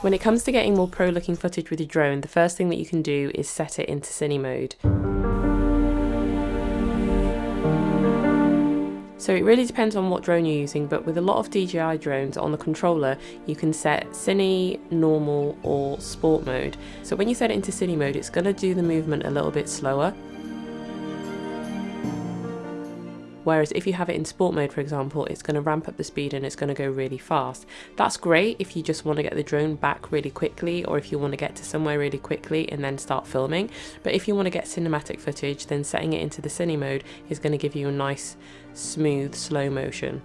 When it comes to getting more pro looking footage with your drone, the first thing that you can do is set it into cine mode. So it really depends on what drone you're using, but with a lot of DJI drones on the controller, you can set Cine, Normal or Sport mode. So when you set it into Cine mode, it's going to do the movement a little bit slower. Whereas if you have it in sport mode, for example, it's going to ramp up the speed and it's going to go really fast. That's great if you just want to get the drone back really quickly or if you want to get to somewhere really quickly and then start filming. But if you want to get cinematic footage, then setting it into the cine mode is going to give you a nice, smooth, slow motion.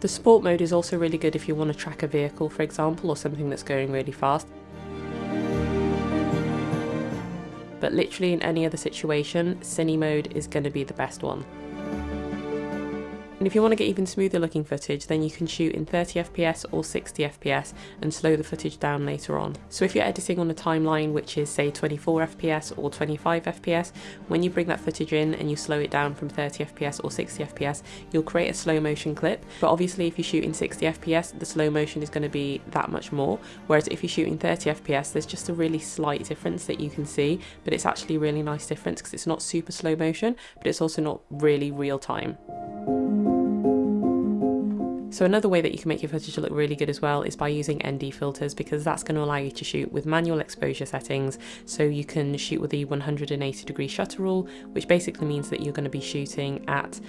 The sport mode is also really good if you want to track a vehicle, for example, or something that's going really fast. But literally in any other situation, Cine mode is going to be the best one. If you want to get even smoother looking footage, then you can shoot in 30 FPS or 60 FPS and slow the footage down later on. So if you're editing on a timeline which is say 24 FPS or 25 FPS, when you bring that footage in and you slow it down from 30 FPS or 60 FPS, you'll create a slow motion clip. But obviously if you shoot in 60 FPS, the slow motion is going to be that much more. Whereas if you shoot in 30 FPS, there's just a really slight difference that you can see, but it's actually a really nice difference because it's not super slow motion, but it's also not really real time. So another way that you can make your footage look really good as well is by using ND filters because that's going to allow you to shoot with manual exposure settings. So you can shoot with the 180 degree shutter rule, which basically means that you're going to be shooting at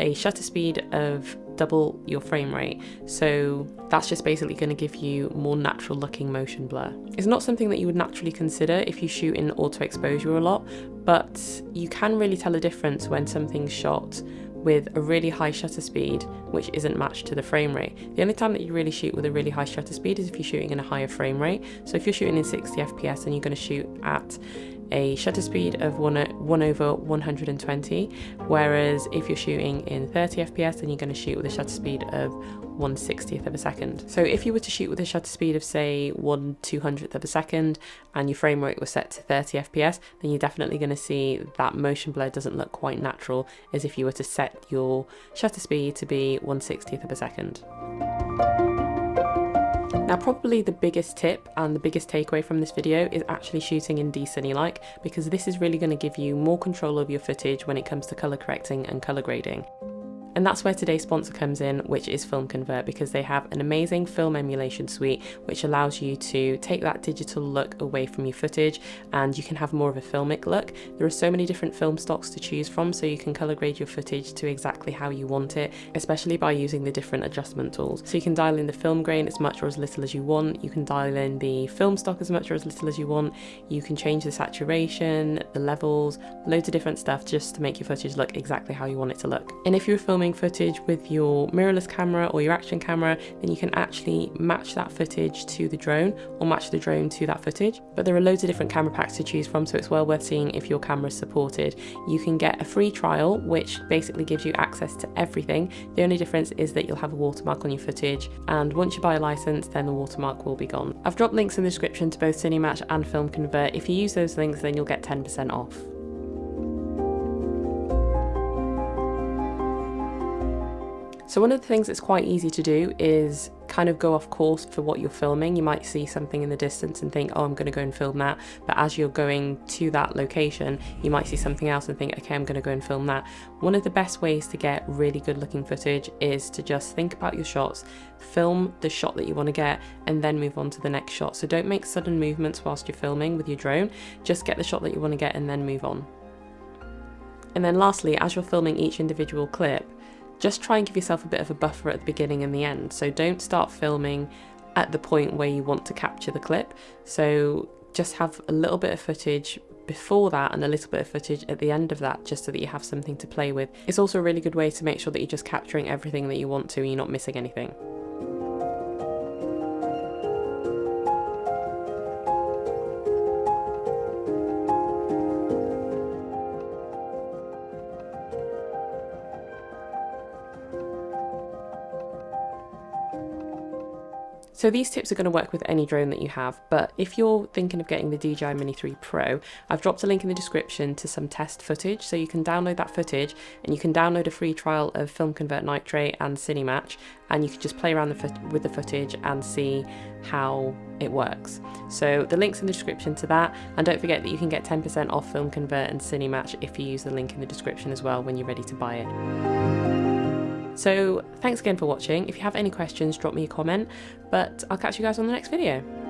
a shutter speed of double your frame rate. So that's just basically going to give you more natural looking motion blur. It's not something that you would naturally consider if you shoot in auto exposure a lot, but you can really tell a difference when something's shot with a really high shutter speed which isn't matched to the frame rate. The only time that you really shoot with a really high shutter speed is if you're shooting in a higher frame rate. So if you're shooting in 60 FPS and you're going to shoot at a shutter speed of 1, 1 over 120, whereas if you're shooting in 30 FPS, then you're going to shoot with a shutter speed of 1 60th of a second. So if you were to shoot with a shutter speed of say 1 200th of a second and your frame rate was set to 30 FPS, then you're definitely going to see that motion blur doesn't look quite natural as if you were to set your shutter speed to be 1 60th of a second. Now probably the biggest tip and the biggest takeaway from this video is actually shooting in D-Cine-like because this is really going to give you more control of your footage when it comes to colour correcting and colour grading. And that's where today's sponsor comes in, which is Film Convert, because they have an amazing film emulation suite which allows you to take that digital look away from your footage and you can have more of a filmic look. There are so many different film stocks to choose from, so you can color grade your footage to exactly how you want it, especially by using the different adjustment tools. So you can dial in the film grain as much or as little as you want, you can dial in the film stock as much or as little as you want, you can change the saturation, the levels, loads of different stuff just to make your footage look exactly how you want it to look. And if you're filming filming footage with your mirrorless camera or your action camera, then you can actually match that footage to the drone or match the drone to that footage. But there are loads of different camera packs to choose from, so it's well worth seeing if your camera is supported. You can get a free trial, which basically gives you access to everything. The only difference is that you'll have a watermark on your footage, and once you buy a license, then the watermark will be gone. I've dropped links in the description to both Cinematch and Film Convert. If you use those links, then you'll get 10% off. So one of the things that's quite easy to do is kind of go off course for what you're filming. You might see something in the distance and think, oh, I'm going to go and film that. But as you're going to that location, you might see something else and think, okay, I'm going to go and film that. One of the best ways to get really good looking footage is to just think about your shots, film the shot that you want to get, and then move on to the next shot. So don't make sudden movements whilst you're filming with your drone. Just get the shot that you want to get and then move on. And then lastly, as you're filming each individual clip, just try and give yourself a bit of a buffer at the beginning and the end. So don't start filming at the point where you want to capture the clip. So just have a little bit of footage before that and a little bit of footage at the end of that just so that you have something to play with. It's also a really good way to make sure that you're just capturing everything that you want to and you're not missing anything. So these tips are going to work with any drone that you have, but if you're thinking of getting the DJI Mini 3 Pro, I've dropped a link in the description to some test footage, so you can download that footage and you can download a free trial of Film Convert Nitrate and Cinematch, and you can just play around the with the footage and see how it works. So the link's in the description to that, and don't forget that you can get 10% off Film Convert and Cinematch if you use the link in the description as well when you're ready to buy it. So thanks again for watching. If you have any questions, drop me a comment, but I'll catch you guys on the next video.